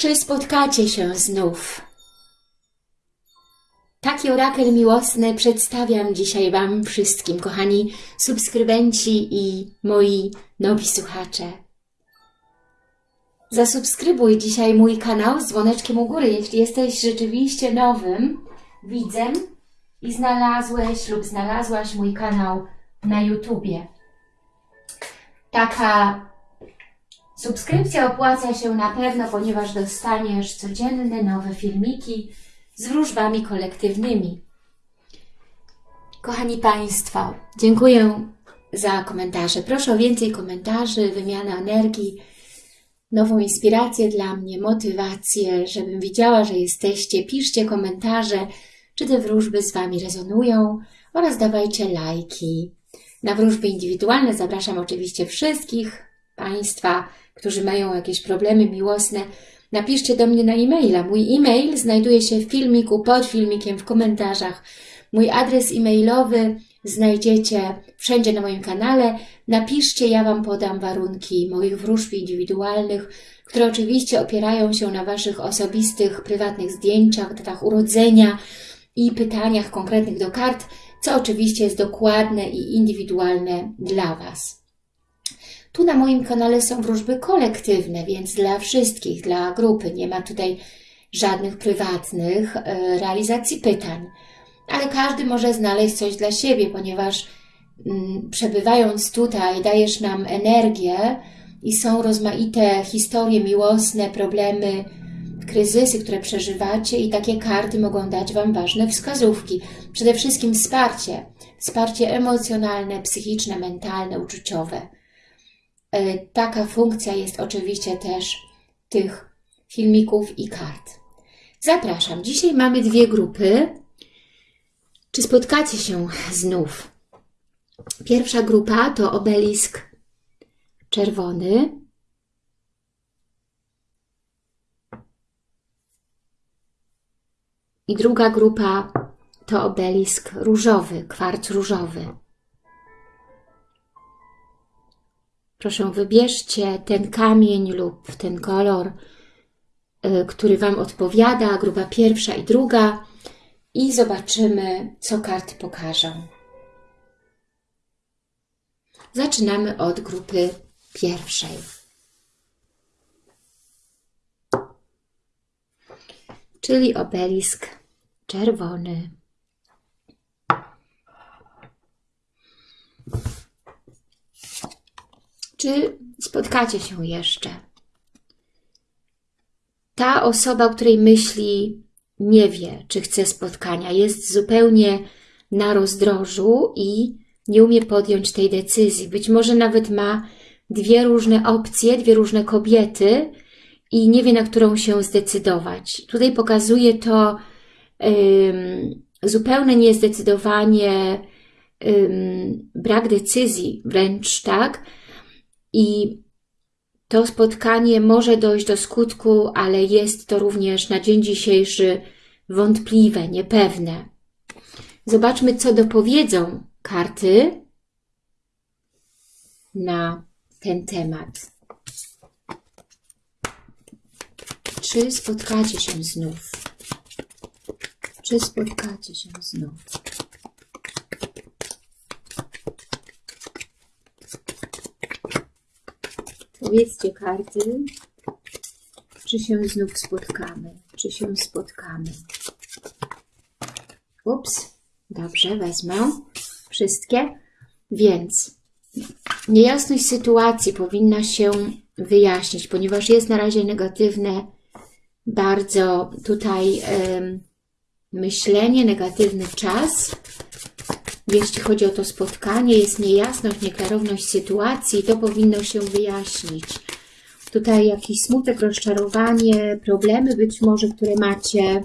Czy spotkacie się znów? Taki orakel miłosny przedstawiam dzisiaj Wam wszystkim, kochani subskrybenci i moi nowi słuchacze. Zasubskrybuj dzisiaj mój kanał z dzwoneczkiem u góry, jeśli jesteś rzeczywiście nowym widzem i znalazłeś lub znalazłaś mój kanał na YouTubie. Taka subskrypcja opłaca się na pewno, ponieważ dostaniesz codzienne nowe filmiki z wróżbami kolektywnymi. Kochani Państwo, dziękuję za komentarze. Proszę o więcej komentarzy, wymianę energii, nową inspirację dla mnie, motywację, żebym widziała, że jesteście. Piszcie komentarze, czy te wróżby z Wami rezonują oraz dawajcie lajki. Na wróżby indywidualne zapraszam oczywiście wszystkich Państwa, którzy mają jakieś problemy miłosne. Napiszcie do mnie na e-maila. Mój e-mail znajduje się w filmiku, pod filmikiem, w komentarzach. Mój adres e-mailowy znajdziecie wszędzie na moim kanale. Napiszcie, ja Wam podam warunki moich wróżb indywidualnych, które oczywiście opierają się na Waszych osobistych, prywatnych zdjęciach, datach urodzenia i pytaniach konkretnych do kart, co oczywiście jest dokładne i indywidualne dla Was. Tu na moim kanale są wróżby kolektywne, więc dla wszystkich, dla grupy. Nie ma tutaj żadnych prywatnych e, realizacji pytań. Ale każdy może znaleźć coś dla siebie, ponieważ mm, przebywając tutaj dajesz nam energię i są rozmaite historie miłosne, problemy, kryzysy, które przeżywacie i takie karty mogą dać Wam ważne wskazówki. Przede wszystkim wsparcie. Wsparcie emocjonalne, psychiczne, mentalne, uczuciowe. E, taka funkcja jest oczywiście też tych filmików i kart. Zapraszam. Dzisiaj mamy dwie grupy. Czy spotkacie się znów? Pierwsza grupa to obelisk czerwony. I druga grupa to obelisk różowy, kwarc różowy. Proszę, wybierzcie ten kamień lub ten kolor, y, który Wam odpowiada, grupa pierwsza i druga i zobaczymy, co karty pokażą. Zaczynamy od grupy pierwszej. Czyli obelisk czerwony. Czy spotkacie się jeszcze? Ta osoba, o której myśli, nie wie, czy chce spotkania. Jest zupełnie na rozdrożu i nie umie podjąć tej decyzji. Być może nawet ma dwie różne opcje, dwie różne kobiety i nie wie, na którą się zdecydować. Tutaj pokazuje to zupełne niezdecydowanie, brak decyzji wręcz, tak? I to spotkanie może dojść do skutku, ale jest to również na dzień dzisiejszy wątpliwe, niepewne. Zobaczmy, co dopowiedzą karty na ten temat. Czy spotkacie się znów? Czy spotkacie się znów? Powiedzcie karty, czy się znów spotkamy, czy się spotkamy. Ups, dobrze, wezmę wszystkie. Więc niejasność sytuacji powinna się wyjaśnić, ponieważ jest na razie negatywne bardzo tutaj myślenie, negatywny czas. Jeśli chodzi o to spotkanie, jest niejasność, nieklarowność sytuacji, to powinno się wyjaśnić. Tutaj jakiś smutek, rozczarowanie, problemy być może, które macie,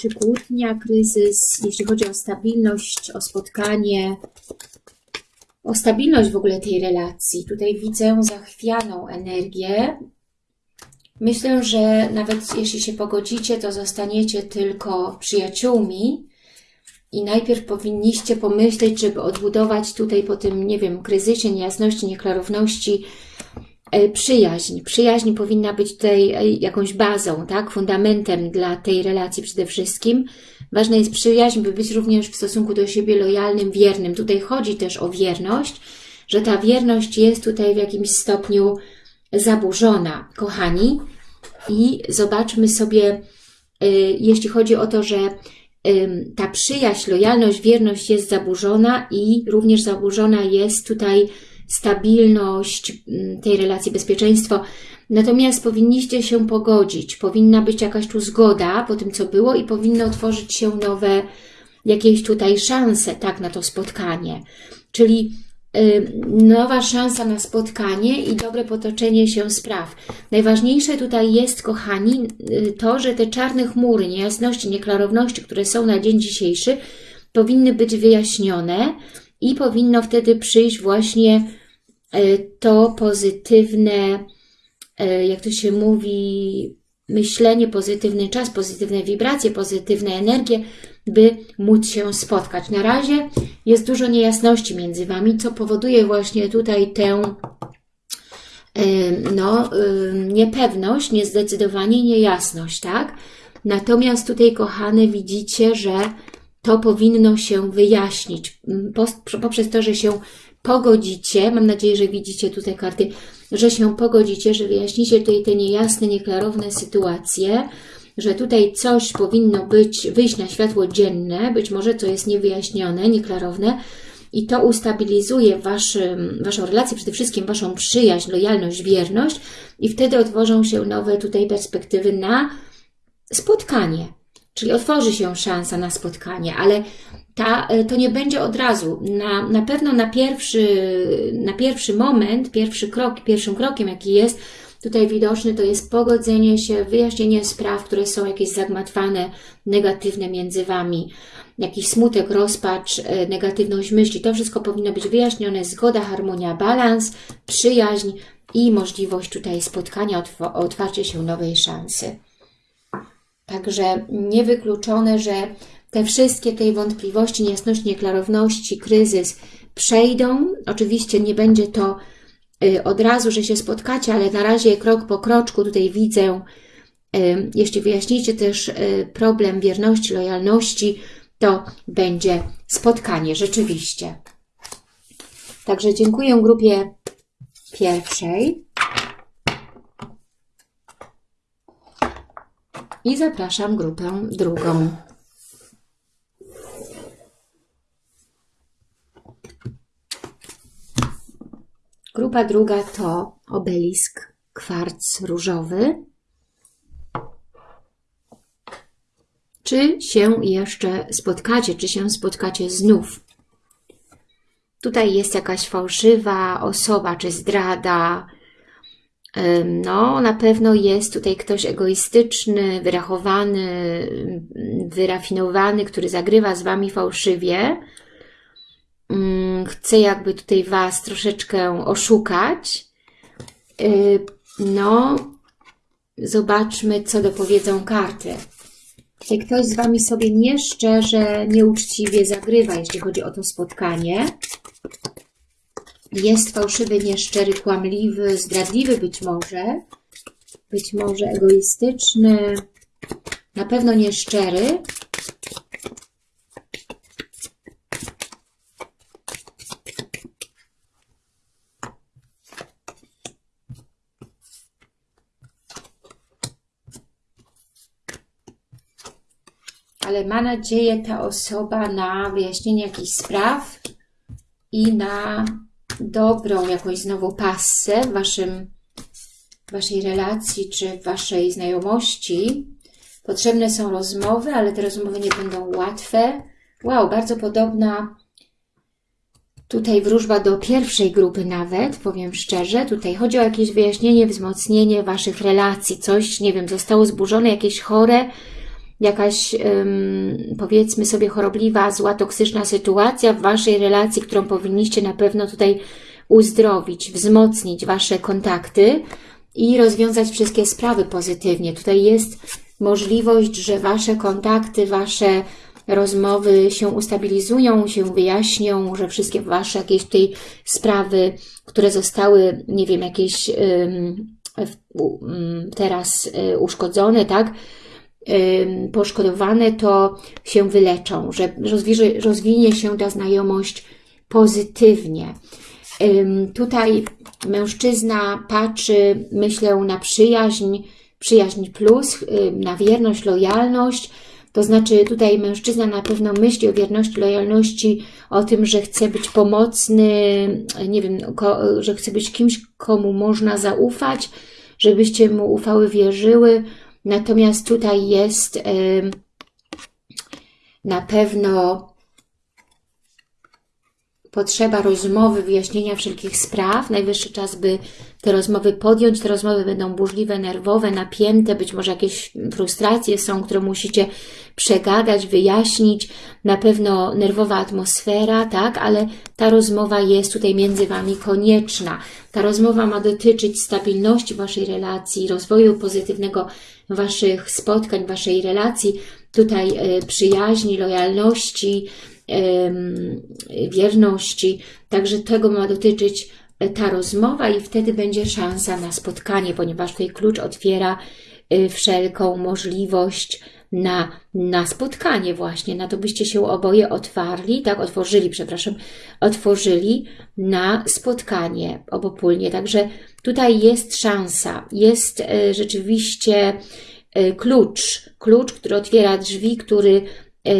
czy kłótnia, kryzys, jeśli chodzi o stabilność, o spotkanie, o stabilność w ogóle tej relacji. Tutaj widzę zachwianą energię. Myślę, że nawet jeśli się pogodzicie, to zostaniecie tylko przyjaciółmi, i najpierw powinniście pomyśleć, żeby odbudować tutaj po tym, nie wiem, kryzysie, niejasności, nieklarowności E, przyjaźń. Przyjaźń powinna być tutaj e, jakąś bazą, tak? Fundamentem dla tej relacji przede wszystkim. Ważna jest przyjaźń, by być również w stosunku do siebie lojalnym, wiernym. Tutaj chodzi też o wierność, że ta wierność jest tutaj w jakimś stopniu zaburzona, kochani. I zobaczmy sobie, e, jeśli chodzi o to, że ta przyjaźń, lojalność, wierność jest zaburzona i również zaburzona jest tutaj stabilność tej relacji, bezpieczeństwo. Natomiast powinniście się pogodzić, powinna być jakaś tu zgoda po tym, co było i powinno otworzyć się nowe jakieś tutaj szanse, tak, na to spotkanie. Czyli nowa szansa na spotkanie i dobre potoczenie się spraw. Najważniejsze tutaj jest, kochani, y, to, że te czarne chmury, niejasności, nieklarowności, które są na dzień dzisiejszy, powinny być wyjaśnione, i powinno wtedy przyjść właśnie e, to pozytywne, jak to się mówi, myślenie, pozytywny czas, pozytywne wibracje, pozytywne energie, by móc się spotkać. Na razie jest dużo niejasności między Wami, co powoduje właśnie tutaj tę no, niepewność, niezdecydowanie, niejasność, tak? Natomiast tutaj, kochane, widzicie, że to powinno się wyjaśnić poprzez to, że się pogodzicie. Mam nadzieję, że widzicie tutaj karty, że się pogodzicie, że wyjaśnicie tutaj te niejasne, nieklarowne sytuacje, że tutaj coś powinno być, wyjść na światło dzienne, być może co jest niewyjaśnione, nieklarowne i to ustabilizuje waszym, Waszą relację, przede wszystkim Waszą przyjaźń, lojalność, wierność i wtedy otworzą się nowe tutaj perspektywy na spotkanie. Czyli otworzy się szansa na spotkanie, ale ta, e, to nie będzie od razu. Na, na pewno na pierwszy, na pierwszy moment, pierwszy krok, pierwszym krokiem, jaki jest tutaj widoczny, to jest pogodzenie się, wyjaśnienie spraw, które są jakieś zagmatwane, negatywne między Wami. Jakiś smutek, rozpacz, e, negatywność myśli. To wszystko powinno być wyjaśnione. Zgoda, harmonia, balans, przyjaźń i możliwość tutaj spotkania, otwarcie się nowej szansy. Także niewykluczone, że te wszystkie tej wątpliwości, niejasności, nieklarowności, kryzys przejdą. Oczywiście nie będzie to od razu, że się spotkacie, ale na razie krok po kroczku tutaj widzę, y, jeśli wyjaśnicie też y, problem wierności, lojalności, to będzie spotkanie rzeczywiście. Także dziękuję grupie pierwszej. i zapraszam grupę drugą. Grupa druga to obelisk kwarc różowy. Czy się jeszcze spotkacie, czy się spotkacie znów? Tutaj jest jakaś fałszywa osoba, czy zdrada, no, na pewno jest tutaj ktoś egoistyczny, wyrachowany, wyrafinowany, który zagrywa z Wami fałszywie. Chce jakby tutaj Was troszeczkę oszukać. No, zobaczmy, co dopowiedzą karty. Tutaj ktoś z Wami sobie nieszczerze, nieuczciwie zagrywa, jeśli chodzi o to spotkanie jest fałszywy, nieszczery, kłamliwy, zdradliwy być może, być może egoistyczny, na pewno nieszczery. Ale ma nadzieję ta osoba na wyjaśnienie jakichś spraw i na dobrą jakąś znowu passę w waszym, waszej relacji czy w waszej znajomości. Potrzebne są rozmowy, ale te rozmowy nie będą łatwe. Wow, bardzo podobna tutaj wróżba do pierwszej grupy nawet, powiem szczerze. Tutaj chodzi o jakieś wyjaśnienie, wzmocnienie waszych relacji. Coś, nie wiem, zostało zburzone, jakieś chore, jakaś powiedzmy sobie chorobliwa, zła, toksyczna sytuacja w Waszej relacji, którą powinniście na pewno tutaj uzdrowić, wzmocnić Wasze kontakty i rozwiązać wszystkie sprawy pozytywnie. Tutaj jest możliwość, że Wasze kontakty, Wasze rozmowy się ustabilizują, się wyjaśnią, że wszystkie Wasze jakieś tej sprawy, które zostały, nie wiem, jakieś teraz y, uszkodzone, tak, poszkodowane, to się wyleczą, że rozwinie się ta znajomość pozytywnie. Tutaj mężczyzna patrzy, myślę, na przyjaźń, przyjaźń plus, na wierność, lojalność, to znaczy tutaj mężczyzna na pewno myśli o wierności, lojalności, o tym, że chce być pomocny, nie wiem, że chce być kimś, komu można zaufać, żebyście mu ufały, wierzyły. Natomiast tutaj jest na pewno potrzeba rozmowy, wyjaśnienia wszelkich spraw. Najwyższy czas, by te rozmowy podjąć. Te rozmowy będą burzliwe, nerwowe, napięte, być może jakieś frustracje są, które musicie przegadać, wyjaśnić. Na pewno nerwowa atmosfera, tak, ale ta rozmowa jest tutaj między Wami konieczna. Ta rozmowa ma dotyczyć stabilności Waszej relacji, rozwoju pozytywnego Waszych spotkań, Waszej relacji, tutaj e, przyjaźni, lojalności, wierności. Także tego ma dotyczyć e, ta rozmowa i wtedy będzie szansa na spotkanie, ponieważ tutaj klucz otwiera e, wszelką możliwość na, na spotkanie właśnie, na to byście się oboje otwarli, tak, otworzyli, przepraszam, otworzyli na spotkanie obopólnie. Także tutaj jest szansa, jest e, rzeczywiście klucz, klucz, który otwiera drzwi, który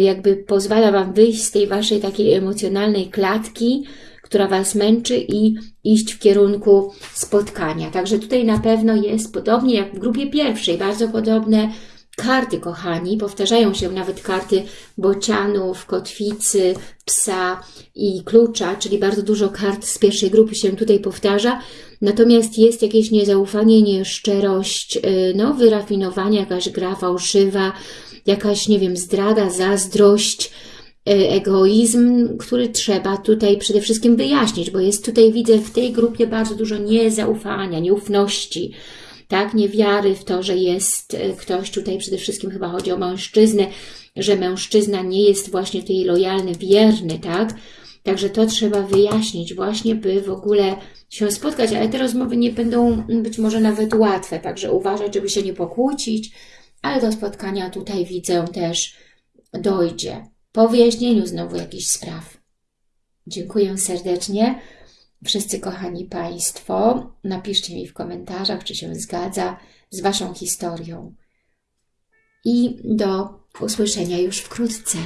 jakby pozwala Wam wyjść z tej Waszej takiej emocjonalnej klatki, która Was męczy i iść w kierunku spotkania. Także tutaj na pewno jest podobnie jak w grupie pierwszej, bardzo podobne karty, kochani. Powtarzają się nawet karty bocianów, kotwicy, psa i klucza, czyli bardzo dużo kart z pierwszej grupy się tutaj powtarza. Natomiast jest jakieś niezaufanie, nieszczerość, y, no, wyrafinowanie, jakaś gra fałszywa, jakaś, nie wiem, zdrada, zazdrość, e, egoizm, który trzeba tutaj przede wszystkim wyjaśnić, bo jest tutaj, widzę w tej grupie bardzo dużo niezaufania, nieufności, tak, niewiary w to, że jest e, ktoś tutaj, przede wszystkim chyba chodzi o mężczyznę, że mężczyzna nie jest właśnie tutaj lojalny, wierny, tak, Także to trzeba wyjaśnić właśnie, by w ogóle się spotkać, ale te rozmowy nie będą być może nawet łatwe, także uważać, żeby się nie pokłócić, ale do spotkania tutaj widzę też dojdzie. Po wyjaśnieniu znowu jakichś spraw. Dziękuję serdecznie. Wszyscy kochani Państwo, napiszcie mi w komentarzach, czy się zgadza z Waszą historią. I do usłyszenia już wkrótce.